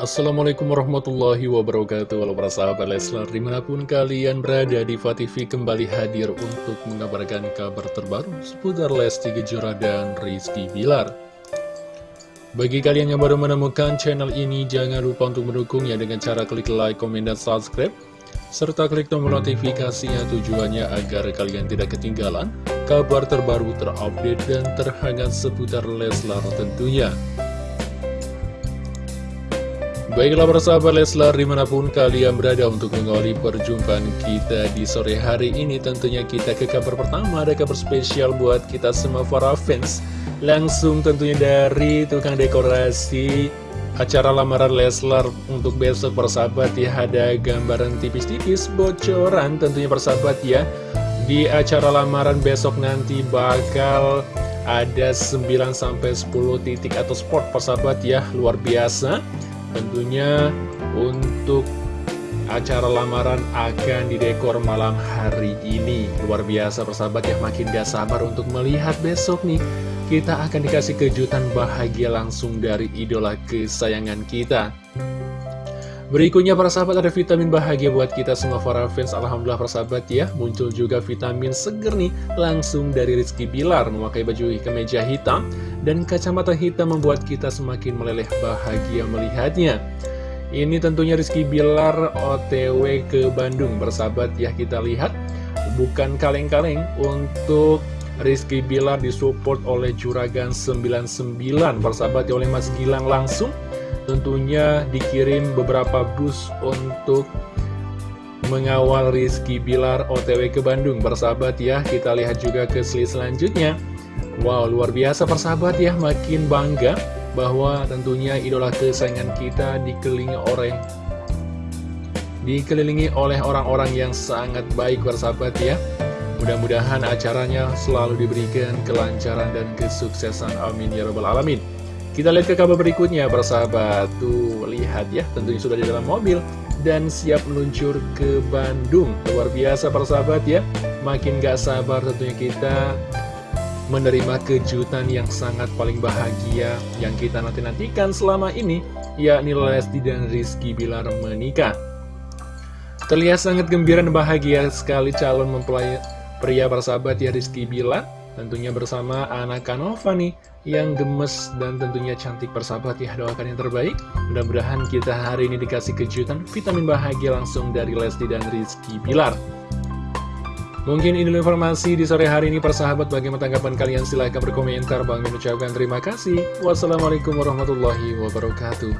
Assalamualaikum warahmatullahi wabarakatuh. Halo para sahabat Leslar Di mana pun kalian berada di TV kembali hadir untuk mengabarkan kabar terbaru Seputar Lesti Kejora dan Rizky Bilar. Bagi kalian yang baru menemukan channel ini Jangan lupa untuk mendukungnya dengan cara klik like, komen, dan subscribe Serta klik tombol notifikasinya tujuannya agar kalian tidak ketinggalan Kabar terbaru terupdate dan terhangat seputar Leslar tentunya Baiklah persahabat Leslar di mana pun kalian berada untuk mengawali perjumpaan kita di sore hari ini Tentunya kita ke kabar pertama. Ada kabar spesial buat kita semua para fans. Langsung tentunya dari tukang dekorasi acara lamaran Leslar untuk besok persahabat ya Ada gambaran tipis-tipis bocoran tentunya persahabat ya. Di acara lamaran besok nanti bakal ada 9-10 titik atau sport persahabat ya Luar biasa Tentunya untuk acara lamaran akan didekor malam hari ini. Luar biasa persahabat ya makin gak sabar untuk melihat besok nih. Kita akan dikasih kejutan bahagia langsung dari idola kesayangan kita Berikutnya para sahabat ada vitamin bahagia buat kita semua para fans. Alhamdulillah para sahabat ya. Muncul juga vitamin seger nih Langsung dari Rizky Bilar Memakai baju kemeja hitam Dan kacamata hitam membuat kita semakin meleleh bahagia melihatnya. Ini tentunya Rizky Bilar otw ke Bandung Bersahabat ya. Kita lihat Bukan kaleng-kaleng untuk Rizky Bilar disupport oleh Juragan 99 Bersahabat ya oleh Mas Gilang langsung tentunya dikirim beberapa bus untuk mengawal Rizky Bilar OTW ke Bandung. Bersahabat ya, kita lihat juga ke slide selanjutnya. Wow, luar biasa persahabat ya, makin bangga bahwa tentunya idola kesayangan kita dikelilingi oleh dikelilingi oleh orang-orang yang sangat baik bersahabat ya. Mudah-mudahan acaranya selalu diberikan kelancaran dan kesuksesan. Amin ya rabbal alamin kita lihat ke kabar berikutnya, persahabat. Tuh, lihat ya, tentunya sudah di dalam mobil dan siap meluncur ke Bandung. Luar biasa, persahabat ya. Makin gak sabar tentunya kita menerima kejutan yang sangat paling bahagia yang kita nanti-nantikan selama ini, yakni Lesti dan Rizky Bilar menikah. Terlihat sangat gembira dan bahagia sekali calon mempelai pria persahabat ya Rizky Bilar Tentunya bersama anak Kanova nih yang gemes dan tentunya cantik persahabat ya. Doakan yang terbaik. Mudah-mudahan kita hari ini dikasih kejutan vitamin bahagia langsung dari Lesti dan Rizky Pilar mungkin ini informasi di sore hari ini persahabat. Bagaimana tanggapan kalian? Silahkan berkomentar. Bang mengucapkan terima kasih. Wassalamualaikum warahmatullahi wabarakatuh